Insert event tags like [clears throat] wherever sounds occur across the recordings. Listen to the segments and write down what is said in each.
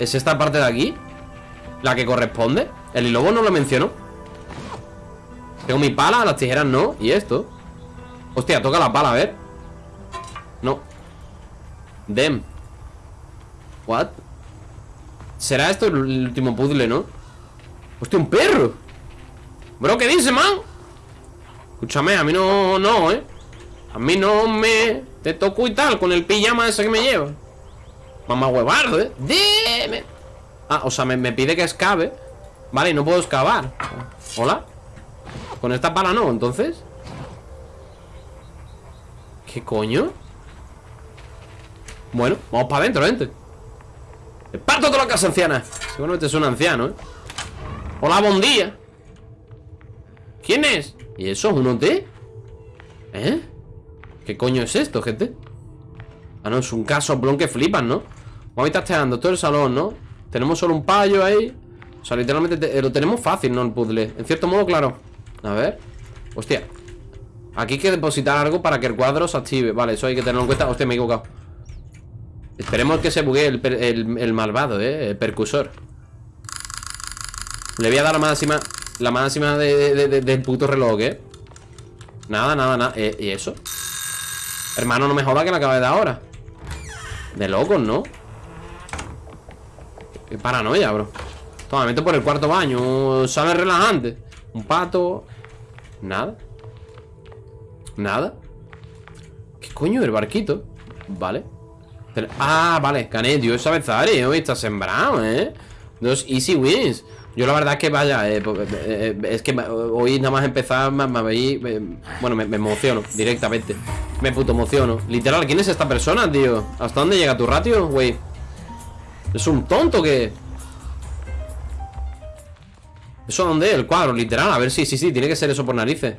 ¿Es esta parte de aquí? ¿La que corresponde? El lobo no lo mencionó Tengo mi pala, las tijeras no Y esto Hostia, toca la pala, a ver No Dem What? ¿Será esto el último puzzle, no? Hostia, un perro Bro, ¿qué dice, man? Escúchame, a mí no, no, eh A mí no me Te toco y tal con el pijama ese que me lleva Mamá huevardo, eh Dime Ah, o sea, me, me pide que escabe Vale, y no puedo excavar ¿Hola? Con esta pala no, entonces ¿Qué coño? Bueno, vamos para adentro, gente ¡Parto toda la casa anciana! Seguramente es un anciano, ¿eh? Hola, buen día ¿Quién es? ¿Y eso es un hotel? ¿Eh? ¿Qué coño es esto, gente? Ah, no, es un casoplón que flipan, ¿no? Vamos a estar teando todo el salón, ¿no? Tenemos solo un payo ahí O sea, literalmente lo tenemos fácil, ¿no? El puzzle En cierto modo, claro A ver Hostia Aquí hay que depositar algo para que el cuadro se active Vale, eso hay que tenerlo en cuenta Hostia, me he equivocado Esperemos que se buguee el, malvado, ¿eh? El percusor Le voy a dar la máxima La máxima del puto reloj, ¿eh? Nada, nada, nada eh, ¿Y eso? Hermano, no me joda que la acaba de dar ahora De locos, ¿no? Qué paranoia, bro Toma, me meto por el cuarto baño Sale relajante Un pato Nada Nada ¿Qué coño? El barquito Vale Ah, vale, Canet, Dios sabe hoy está sembrado, ¿eh? Dos easy wins Yo la verdad es que vaya, eh, eh, eh, es que hoy nada más empezar me, me, Bueno, me, emociono directamente Me puto emociono Literal, ¿quién es esta persona, tío? ¿Hasta dónde llega tu ratio, güey? ¿Es un tonto que...? ¿Eso dónde? El cuadro, literal A ver, sí, sí, sí, tiene que ser eso por narices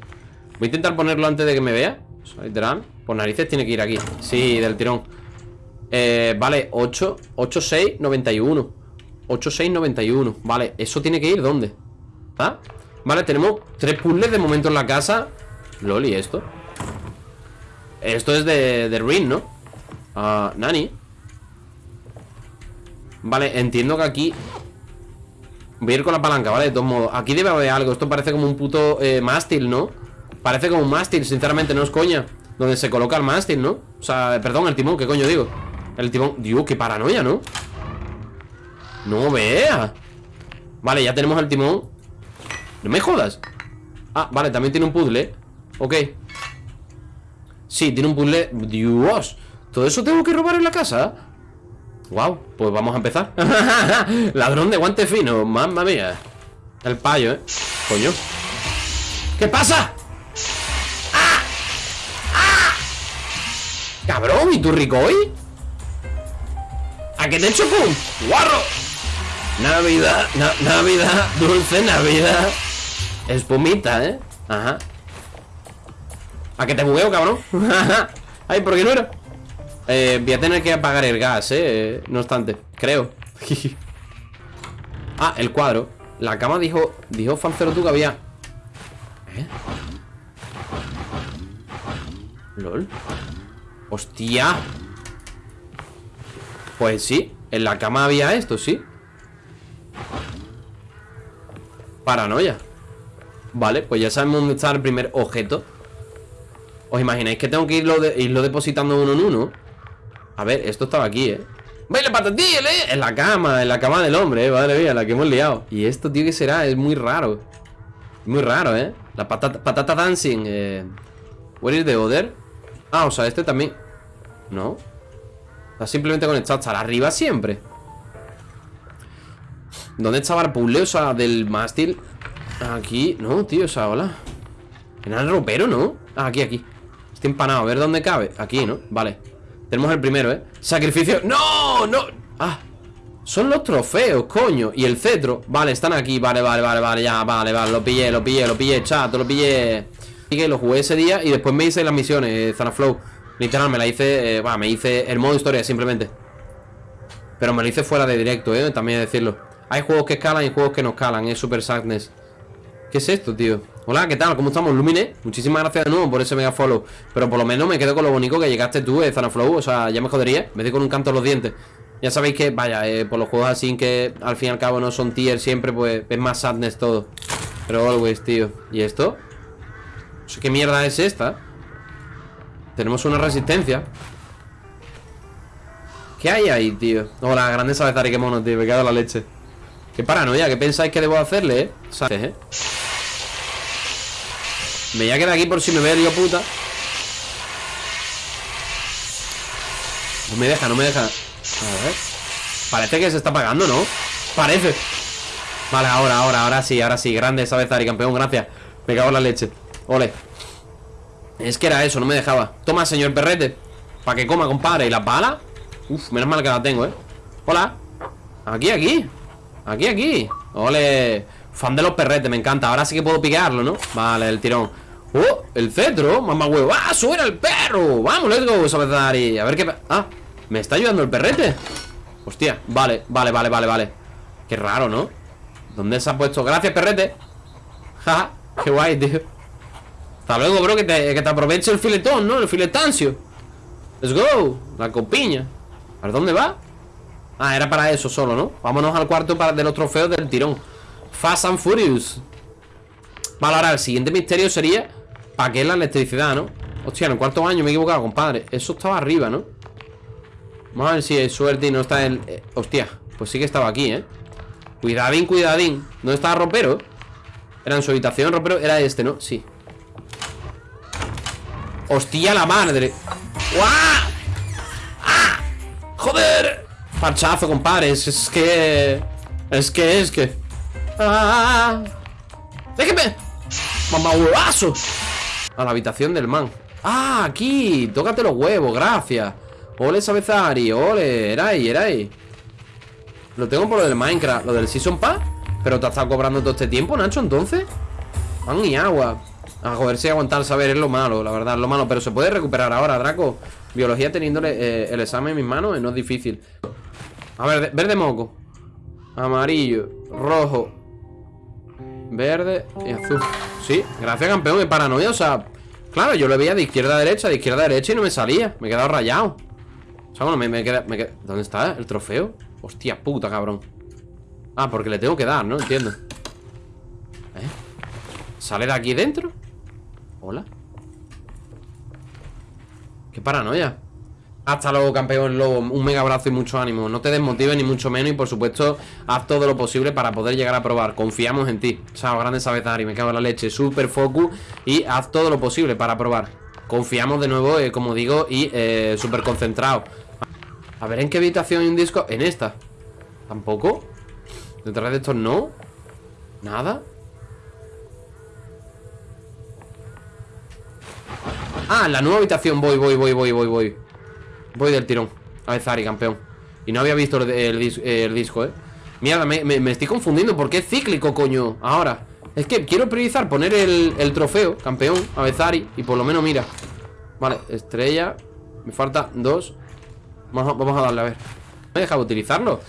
Voy a intentar ponerlo antes de que me vea Literal, por narices tiene que ir aquí Sí, del tirón eh, vale, 8, 8, 6, 91 8, 6, 91 Vale, ¿eso tiene que ir dónde? ¿Ah? Vale, tenemos tres puzzles de momento en la casa Loli, ¿esto? Esto es de, de Ring, ¿no? Ah, Nani Vale, entiendo que aquí Voy a ir con la palanca, ¿vale? De todos modos Aquí debe haber algo Esto parece como un puto eh, mástil, ¿no? Parece como un mástil, sinceramente, no es coña Donde se coloca el mástil, ¿no? O sea, perdón, el timón, ¿qué coño digo? El timón Dios, qué paranoia, ¿no? No vea Vale, ya tenemos el timón No me jodas Ah, vale, también tiene un puzzle Ok Sí, tiene un puzzle Dios ¿Todo eso tengo que robar en la casa? Wow, pues vamos a empezar [laughs] Ladrón de guante fino Mamma mía El payo, ¿eh? Coño ¿Qué pasa? ¡Ah! ¡Ah! Cabrón, ¿y tú rico hoy? ¿A qué te pum? ¡Guarro! Navidad, Navidad, dulce Navidad. Espumita, ¿eh? Ajá. ¿A qué te bugueo, cabrón? [laughs] Ay, ¿por qué no era? Eh, voy a tener que apagar el gas, eh No obstante, creo. [laughs] Ah, el cuadro. La cama dijo, dijo Fancero tú que había. ¿Eh? LOL Hostia. Pues sí, en la cama había esto, sí Paranoia Vale, pues ya sabemos dónde está el primer objeto ¿Os imagináis que tengo que irlo, irlo depositando uno en uno? A ver, esto estaba aquí, ¿eh? ¡Baile patatil, eh! En la cama, en la cama del hombre, eh Madre mía, la que hemos liado Y esto, tío, ¿qué será? Es muy raro Muy raro, ¿eh? La patata, patata dancing eh... Where is the other? Ah, o sea, este también ¿No? Está simplemente conectado hasta arriba siempre ¿Dónde estaba? O sea, del mástil Aquí, no, tío, o sea, hola. En el ropero, ¿no? Ah, aquí, aquí. Estoy empanado, a ver dónde cabe. Aquí, ¿no? Vale. Tenemos el primero, ¿eh? Sacrificio. ¡No! ¡No! Ah. Son los trofeos, coño. Y el cetro. Vale, están aquí. Vale, vale, vale, vale Ya, vale, vale. Lo pillé, lo pillé, lo pillé Chato, lo pillé. Y lo jugué ese día Y después me hice las misiones eh, Zanaflow Literal, me la hice, eh, me hice el modo historia simplemente. Pero me lo hice fuera de directo, eh, también decirlo Hay juegos que escalan y juegos que no escalan, es Super Sadness. ¿Qué es esto, tío? Hola, ¿qué tal? ¿Cómo estamos? Lumine, muchísimas gracias de nuevo por ese mega follow Pero por lo menos me quedo con lo bonito que llegaste tú, eh, Zanaflow O sea, ya me jodería, me doy con un canto en los dientes Ya sabéis que, vaya, eh, por los juegos así que al fin y al cabo no son tier siempre Pues es más sadness todo Pero always, tío ¿Y esto? ¿Qué mierda es esta? Tenemos una resistencia ¿Qué hay ahí, tío? Hola, grande Sabezari, qué mono, tío Me quedo la leche Qué paranoia, ¿qué pensáis que debo hacerle, eh? ¿Sabes, eh? Me voy a quedar aquí por si me ve el puta. No me deja, no me deja. A ver. Parece que se está apagando, ¿no? Parece. Vale, ahora, ahora, ahora sí, ahora sí. Grande Sabezari, campeón, gracias. Me cago en la leche. Ole. Es que era eso, no me dejaba. Toma, señor perrete. Para que coma, compadre. ¿Y las balas? Uf, menos mal que las tengo, ¿eh? Hola. Aquí, aquí Aquí, aquí Ole Fan de los perretes, me encanta Ahora sí que puedo picarlo, ¿no? Vale, el tirón ¡Oh! El cetro, mamá huevo ¡Ah! ¡Suena el perro! ¡Vamos, let's go, Sabezari! A ver qué... ¡Ah! ¿Me está ayudando el perrete? Hostia, vale, vale, vale, vale, vale Qué raro, ¿no? ¿Dónde se ha puesto? Gracias, perrete [laughs] Ja, qué guay, tío Hasta luego, bro, que te, que aproveche el filetón, ¿no? El filetancio Let's go La copiña ¿A ver dónde va? Ah, era para eso solo, ¿no? Vámonos al cuarto para, de los trofeos del tirón Fast and Furious Vale, ahora el siguiente misterio sería ¿Para qué la electricidad, no? Hostia, en el cuarto año me he equivocado, compadre Eso estaba arriba, ¿no? Vamos a ver si hay suerte y no está el... Eh, hostia, pues sí que estaba aquí, ¿eh? Cuidadín, cuidadín ¿Dónde estaba Ropero? Era en su habitación, Ropero Era este, ¿no? Sí Hostia, la madre ¡Guau! ¡Ah! ¡Joder! Parchazo, compadre. Es, que... Es que, es que... ¡Ah! ¡Déjeme! ¡Mamá huevazo! A la habitación del man. ¡Ah, aquí! Tócate los huevos, gracias. Ole, Sabezari, ole. Era ahí, era ahí Lo tengo por lo del Minecraft Lo del Season Pass. Pero te has estado cobrando todo este tiempo, Nacho, entonces. Pan y agua. A joder, si aguantar saber es lo malo, la verdad, es lo malo. Pero se puede recuperar ahora, Draco. Biología teniéndole eh, el examen en mis manos No es difícil A ver, verde moco. Amarillo, rojo Verde y azul. Sí, gracias campeón, de paranoia, o sea Claro, yo lo veía de izquierda a derecha, de izquierda a derecha y no me salía. Me he quedado rayado. O sea, bueno, me, me, queda, ¿Dónde está el trofeo? Hostia puta, cabrón. Ah, porque le tengo que dar, ¿no? Entiendo. ¿Eh? ¿Sale de aquí dentro? Hola. Qué paranoia hasta luego, campeón lobo. Un mega abrazo y mucho ánimo. No te desmotives ni mucho menos. Y por supuesto, haz todo lo posible para poder llegar a probar. Confiamos en ti. Chao, grande y Me cago en la leche. Super focus. Y haz todo lo posible para probar. Confiamos de nuevo, eh, como digo, y eh, súper concentrado. A ver en qué habitación hay un disco. En esta. ¿Tampoco? Detrás de estos no. Nada. Ah, la nueva habitación. Voy, voy, voy, voy, voy, voy. Voy del tirón A Zari, campeón Y no había visto el, disco, ¿eh? Mierda, me, estoy confundiendo ¿Por qué es cíclico, coño? Ahora Es que quiero priorizar poner el, trofeo Campeón, a Zari Y por lo menos, mira Vale, estrella Me falta dos Vamos a, vamos a darle, a ver ¿Me dejado utilizarlo?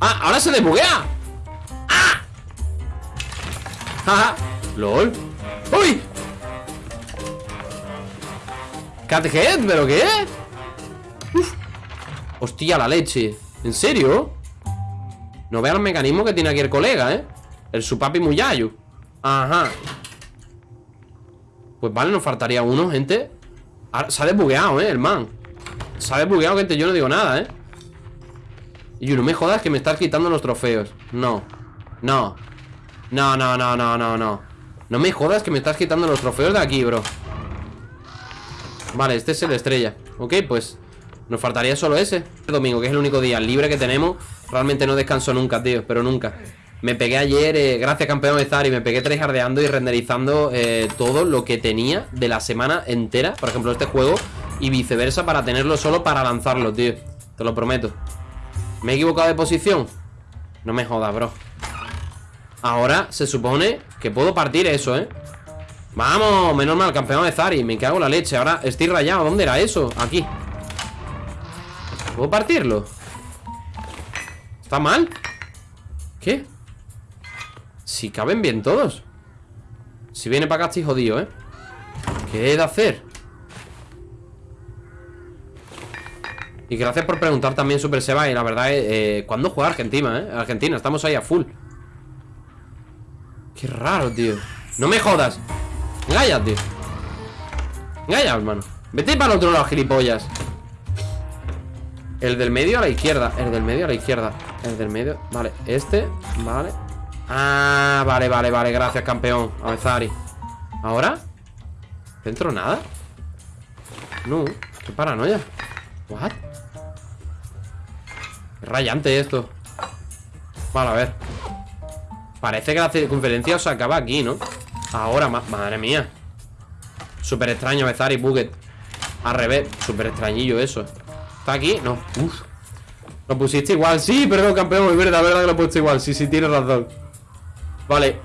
¡Ah! ¡Ahora se desbuguea! ¡Ah! ¡Ja, lol ¡Uy! ¿Cathead? ¿Pero qué? Hostia, la leche ¿En serio? No vea el mecanismo que tiene aquí el colega, ¿eh? El Supapi Muyayu Ajá Pues vale, nos faltaría uno, gente Se ha desbugueado, ¿eh? El man Se ha desbugueado, gente Yo no digo nada, ¿eh? Y no me jodas que me estás quitando los trofeos No No, no, no, no, no, no No me jodas que me estás quitando los trofeos de aquí, bro Vale, este es el estrella. Ok, pues nos faltaría solo ese. El domingo, que es el único día libre que tenemos Realmente no descanso nunca, tío, pero nunca. Me pegué ayer, eh, gracias campeón de Y me pegué tryhardeando y renderizando eh, Todo lo que tenía de la semana entera Por ejemplo, este juego Y viceversa para tenerlo solo para lanzarlo, tío. Te lo prometo. ¿Me he equivocado de posición? No me jodas, bro. Ahora se supone que puedo partir eso, ¿eh? Vamos, menos mal, campeón de Zari Me cago en la leche, ahora estoy rayado ¿Dónde era eso? Aquí ¿Puedo partirlo? ¿Está mal? ¿Qué? Si caben bien todos Si viene para acá estoy jodido, ¿eh? ¿Qué he de hacer? Y gracias por preguntar también Super Seba Y la verdad, eh, ¿cuándo juega Argentina, eh? Argentina, estamos ahí a full Qué raro, tío No me jodas Engaña, tío Engaña, hermano Vete para el otro lado, gilipollas El del medio a la izquierda El del medio a la izquierda El del medio, vale, este, vale Ah, vale, vale, vale Gracias, campeón, Avezari ¿Ahora? ¿Dentro nada? No, qué paranoia ¿What? Es rayante esto Vale, a ver Parece que la circunferencia se acaba aquí, ¿no? Ahora, madre mía. Súper extraño, Bezari, Buget Al revés, súper extrañillo eso. ¿Está aquí? No, Uf. Lo pusiste igual, sí, perdón, campeón Es verdad, verdad que lo he puesto igual. Sí, sí, tienes razón. Vale.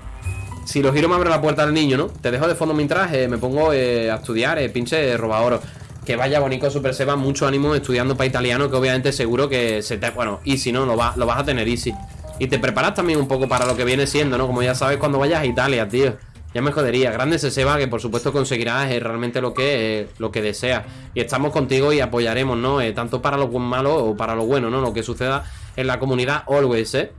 Si lo giro me abre la puerta del niño, ¿no? Te dejo de fondo mientras eh, me pongo eh, a estudiar eh, Pinche roba oro. Que vaya bonito Super Seba, mucho ánimo estudiando para italiano Que obviamente seguro que se te... Bueno, easy, ¿no? Lo, lo vas a tener easy. Y te preparas también un poco para lo que viene siendo, ¿no? Como ya sabes cuando vayas a Italia, tío ya me jodería, grande ese Seba Que por supuesto conseguirás eh, realmente lo que, eh, que deseas Y estamos contigo y apoyaremos, ¿no? Eh, tanto para lo malo o para lo bueno, ¿no? Lo que suceda en la comunidad always, ¿eh?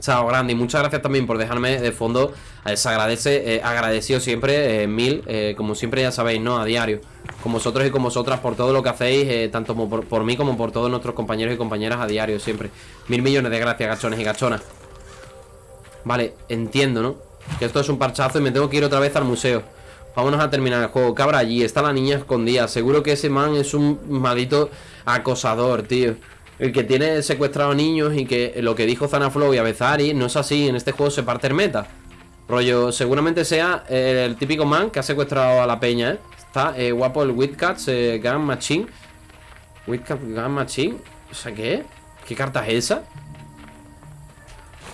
Chao, grande. Y muchas gracias también por dejarme de fondo. Se agradece, agradecido siempre, mil, como siempre ya sabéis, ¿no? A diario con vosotros y con vosotras por todo lo que hacéis, eh, tanto por, mí como por todos nuestros compañeros y compañeras a diario siempre. Mil millones de gracias, gachones y gachonas. Vale, entiendo, ¿no? Que esto es un parchazo y me tengo que ir otra vez al museo. Vámonos a terminar el juego. Cabra allí, está la niña escondida. Seguro que ese man es un maldito acosador, tío. El que tiene secuestrado niños y que lo que dijo Zanaflow y Abezari no es así. En este juego se parte el meta. Rollo, seguramente sea el típico man que ha secuestrado a la peña, ¿eh? Está eh, guapo el Witcats eh, Gun Machine. Witcat Gun Machine. O sea, ¿qué? ¿Qué carta es esa?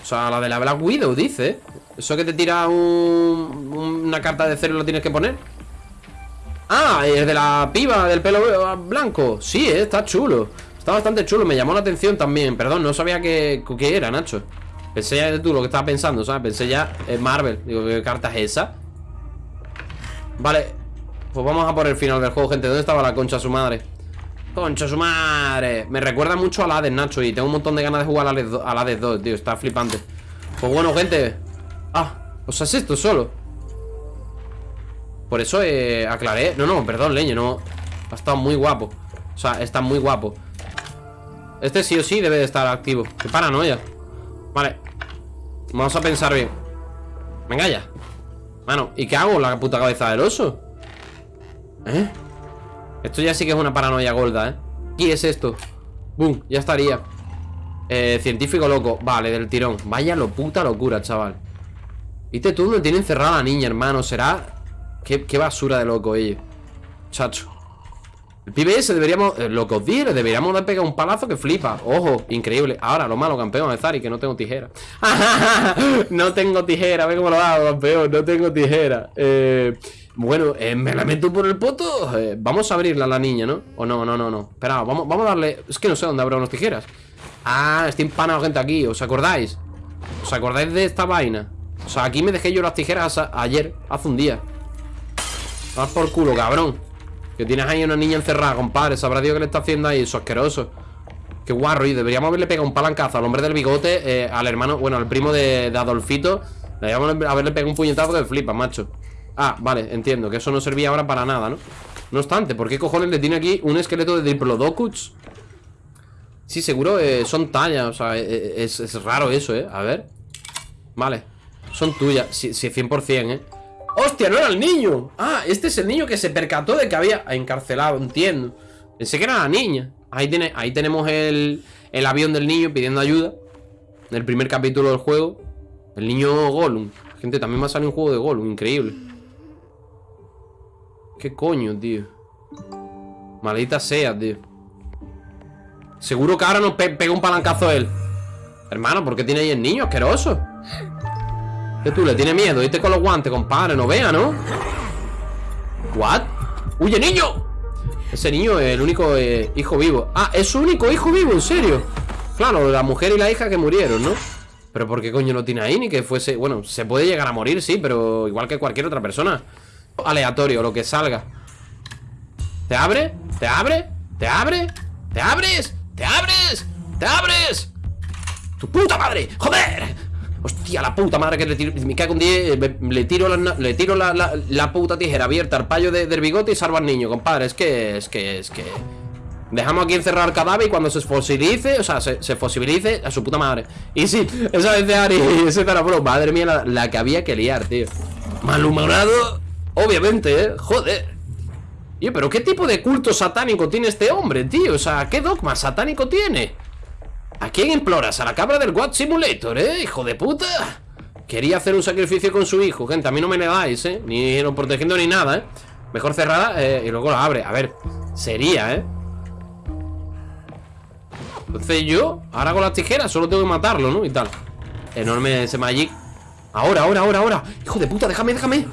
O sea, la de la Black Widow, dice. ¿Eso que te tira una carta de cero y lo tienes que poner? Ah, es de la piba del pelo blanco. Sí, eh, está chulo. Está bastante chulo, me llamó la atención también. Perdón, no sabía qué, qué era, Nacho. Pensé ya de tú lo que estaba pensando, ¿sabes? Pensé ya en Marvel. Digo, ¿qué carta es esa? Vale, pues vamos a por el final del juego, gente ¿Dónde estaba la concha su madre? ¡Concha su madre! Me recuerda mucho a Hades, Nacho Y tengo un montón de ganas de jugar a Hades 2, tío Está flipante. Pues bueno, gente. Ah, o sea, es esto solo Por eso eh, aclaré. No, no, perdón, leño, no. Ha estado muy guapo. O sea, está muy guapo. Este sí o sí debe de estar activo. Qué paranoia. Vale. Vamos a pensar bien. Venga ya. Mano, ¿y qué hago? La puta cabeza del oso. ¿Eh? Esto ya sí que es una paranoia gorda, ¿eh? ¿Qué es esto? ¡Bum! Ya estaría eh, Científico loco Vale, del tirón Vaya lo puta locura, chaval ¿Viste tú donde tiene encerrada a la niña, hermano? ¿Será? Qué, basura de loco ellos Chacho El pibe ese deberíamos eh, Locos Deberíamos de pegar un palazo que flipa Ojo, increíble Ahora, lo malo, campeón de Zari Que no tengo tijera [laughs] No tengo tijera Ve cómo lo hago, campeón No tengo tijera Eh... Bueno, eh, me la meto por el poto eh, Vamos a abrirla a la niña, ¿no? O no, no, no, no. Espera, vamos, vamos a darle... Es que no sé dónde habrá unas tijeras. Ah, está empanado gente aquí ¿Os acordáis? ¿Os acordáis de esta vaina? O sea, aquí me dejé yo las tijeras ayer Hace un día. Vas por culo, cabrón. Que tienes ahí una niña encerrada, compadre Sabrá Dios qué le está haciendo ahí, eso asqueroso. Qué guarro, y deberíamos haberle pegado un palancazo Al hombre del bigote, eh, al hermano Bueno, al primo de, de Adolfito. Deberíamos haberle pegado un puñetazo de flipa, macho Ah, vale, entiendo, que eso no servía ahora para nada, ¿no? No obstante, ¿por qué cojones le tiene aquí un esqueleto de Diplodocus? Sí, seguro eh, son tallas, o sea, eh, eh, es, raro eso, ¿eh? A ver Vale, son tuyas, sí, sí, 100%, ¿eh? ¡Hostia, no era el niño! Ah, este es el niño que se percató de que había encarcelado, entiendo Pensé que era la niña Ahí, tiene, ahí tenemos el, el avión del niño pidiendo ayuda En el primer capítulo del juego El niño Gollum Gente, también me ha salido un juego de Gollum, increíble ¿Qué coño, tío? Maldita sea, tío Seguro que ahora nos pega un palancazo él Hermano, ¿por qué tiene ahí el niño asqueroso? ¿Qué tú? ¿Le tiene miedo? Irte con los guantes, compadre No vea, ¿no? ¿What? ¡Huye, niño! Ese niño es el único eh, hijo vivo Ah, es su único hijo vivo, en serio Claro, la mujer y la hija que murieron, ¿no? Pero ¿por qué coño lo tiene ahí? Ni que fuese... Bueno, se puede llegar a morir, sí, pero igual que cualquier otra persona Aleatorio, lo que salga ¿Te abre? ¿Te abre? ¿Te abre? ¿Te abres? ¿Te abres? ¿Te abres? ¡Tu puta madre! ¡Joder! Hostia, la puta madre que le tiro Me cago un día Le tiro, la, le tiro la, la, puta tijera abierta al payo de, del bigote y salvo al niño, compadre Es que... Es que... Es que... Dejamos aquí encerrar el cadáver y cuando se fosilice, o sea, se, se fosilice a su puta madre. Y sí, esa vez de Ari, [laughs] ese bro, madre mía, la, la, que había que liar, tío. Malhumorado, obviamente, ¿eh? Joder. Pero ¿qué tipo de culto satánico tiene este hombre, tío? O sea, ¿qué dogma satánico tiene? ¿A quién imploras? A la cabra del What Simulator, ¿eh? Hijo de puta. Quería hacer un sacrificio con su hijo, gente. A mí no me negáis, ¿eh? Ni lo protegiendo ni nada, ¿eh? Mejor cerrada eh, y luego la abre. A ver, sería, ¿eh? Entonces yo, ahora con las tijeras, solo tengo que matarlo, ¿no? Y tal Enorme ese Magic Ahora, ahora, ahora, ahora Hijo de puta, déjame, déjame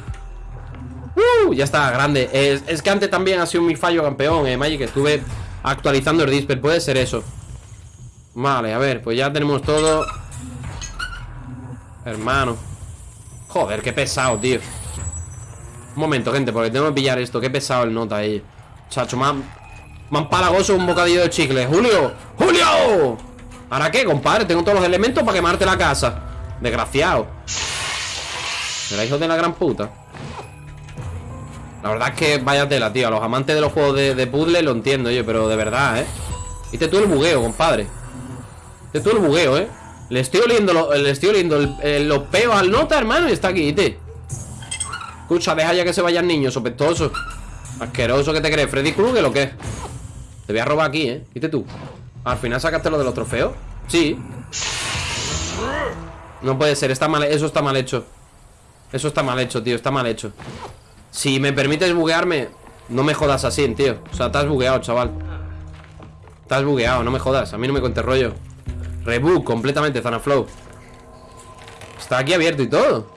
uh, Ya está, grande. Es, que antes también ha sido mi fallo campeón, eh, Magic Estuve actualizando el Disper, puede ser eso. Vale, a ver, pues ya tenemos todo. Hermano. Joder, qué pesado, tío. Un momento, gente, porque tengo que pillar esto Qué pesado el nota ahí. Chacho, más más palagoso un bocadillo de chicle. ¡Julio! ¡Julio! ¿Ahora qué, compadre? Tengo todos los elementos para quemarte la casa. Desgraciado. Era hijo de la gran puta La verdad es que vaya tela, tío A los amantes de los juegos de, puzzle lo entiendo yo Pero de verdad, ¿eh? Viste tú el bugueo, compadre Viste tú el bugueo, ¿eh? Le estoy oliendo, le estoy oliendo los peos al nota, hermano Y está aquí, ¿viste? Escucha, deja ya que se vayan niños, sospechosos Asqueroso que te crees, Freddy Krueger o qué te voy a robar aquí, ¿eh? ¿Viste tú? ¿Al final sacaste lo de los trofeos? Sí No puede ser, está mal, eso está mal hecho Eso está mal hecho, tío, está mal hecho Si me permites buguearme No me jodas así, tío O sea, estás bugueado, chaval Estás bugueado, no me jodas, a mí no me cuentes rollo Reboot completamente, Zanaflow Está aquí abierto y todo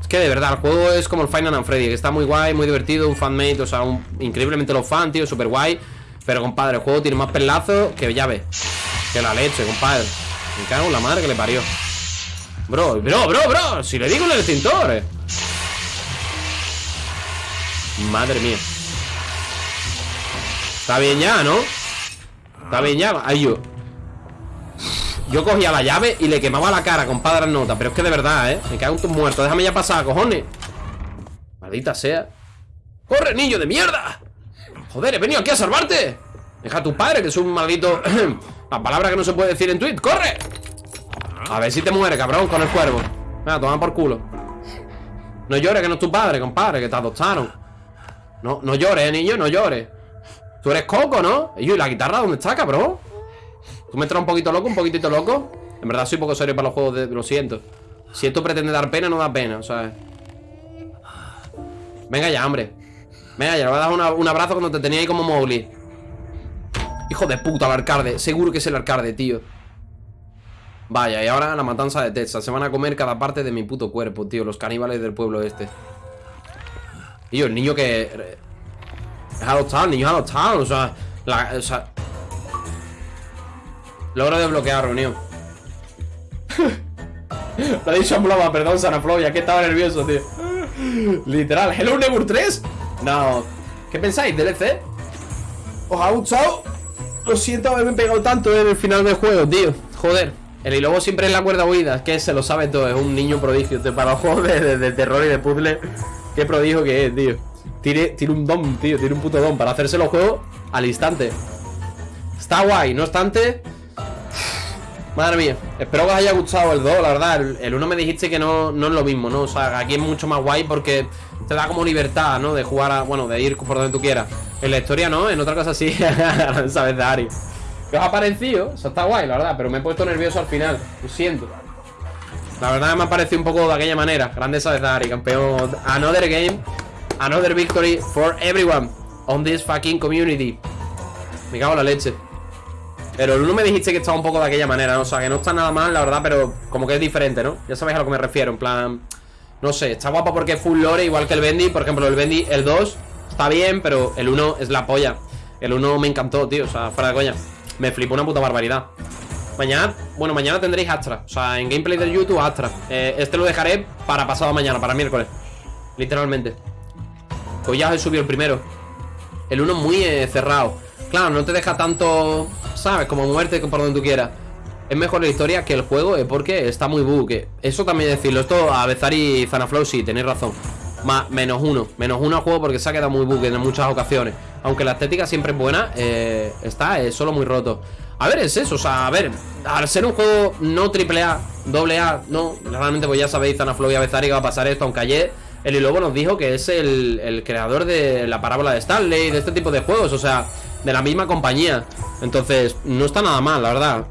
Es que de verdad, el juego es como el Final and Freddy Que está muy guay, muy divertido, un fanmate O sea, un, increíblemente lo fan, tío, súper guay pero, compadre, el juego tiene más pelazos que llave. Que la leche, compadre. Me cago en la madre que le parió. Bro, bro, bro, bro. Si le digo el extintor. Eh. Madre mía. Está bien ya, ¿no? Está bien ya. Ay, yo. Yo cogía la llave y le quemaba la cara, compadre, nota. Pero es que de verdad, ¿eh? Me cago en tus muertos. Déjame ya pasar, cojones. Maldita sea. ¡Corre, niño de mierda! Joder, he venido aquí a salvarte Deja a tu padre, que es un maldito [clears throat] La palabra que no se puede decir en tweet ¡Corre! A ver si te muere, cabrón, con el cuervo Venga, toma por culo No llores, que no es tu padre, compadre Que te adoptaron No, no llores, niño, no llores. Tú eres Coco, ¿no? ¿Y la guitarra dónde está, cabrón? Tú me traes un poquito loco, un poquitito loco. En verdad soy poco serio para los juegos de... Lo siento. Si esto pretende dar pena, no da pena, ¿sabes? Venga ya, hombre. Venga, ya le voy a dar un abrazo cuando te tenía ahí como Mowgli. Hijo de puta, el arcade Seguro que es el arcade, tío. Vaya, y ahora la matanza de Texas Se van a comer cada parte de mi puto cuerpo, tío. Los caníbales del pueblo este Tío, el niño que... Es adoptado, el niño es adoptado O sea, la, o sea... Logro desbloquear, reunión Lo [laughs] he dicho en broma, perdón, Sanaflow Ya que estaba nervioso, tío Literal, Hello Neighbor 3 no. ¿Qué pensáis? ¿DLC? ¿Os ha gustado? Lo siento haberme pegado tanto en el final del juego, tío. Joder. El lobo siempre es la cuerda huida. Es que se lo sabe todo. Es un niño prodigio. Para los juegos de, terror y de puzzle. Qué prodigio que es, tío. Tiene, tiene un don, tío. Tiene un puto don para hacerse los juegos al instante. Está guay. No obstante, [sighs] Madre mía, espero que os haya gustado el 2, la verdad El 1 me dijiste que no, no es lo mismo, ¿no? O sea, aquí es mucho más guay porque te da como libertad, ¿no? De jugar, a, bueno, de ir por donde tú quieras En la historia no, en otra cosa sí [laughs] Sabes de Ari ¿Qué os ha parecido? Eso está guay, la verdad Pero me he puesto nervioso al final, lo siento La verdad me ha parecido un poco de aquella manera. Grande sabes de Ari, campeón Another game, another victory for everyone On this fucking community. Me cago en la leche. Pero el uno me dijiste que estaba un poco de aquella manera, ¿no? O sea, que no está nada mal, la verdad, pero como que es diferente, ¿no? Ya sabéis a lo que me refiero, en plan... No sé, está guapo porque es full lore, igual que el Bendy. Por ejemplo, el Bendy, el 2, está bien, pero el 1 es la polla. El 1 me encantó, tío, o sea, fuera de coña. Me flipó una puta barbaridad Mañana, bueno, mañana tendréis Astra O sea, en gameplay de YouTube Astra eh, Este lo dejaré para pasado mañana, para miércoles Literalmente Pues ya os he subido el primero El uno muy eh, cerrado Claro, no te deja tanto, ¿sabes? Como muerte por donde tú quieras es mejor la historia que el juego eh, porque está muy bug. Eso también decirlo. Esto a Bezari y Zanaflow sí, tenéis razón. Más, menos uno. Menos uno al juego porque se ha quedado muy bug en muchas ocasiones. Aunque la estética siempre es buena, eh, está es solo muy roto. A ver, es eso. O sea, a ver, al ser un juego no triple A, doble A, no. Realmente, pues ya sabéis, Zanaflow y que va a pasar esto. Aunque ayer el Lobo nos dijo que es el, el creador de la parábola de Stanley, de este tipo de juegos. O sea, de la misma compañía. Entonces, no está nada mal, la verdad.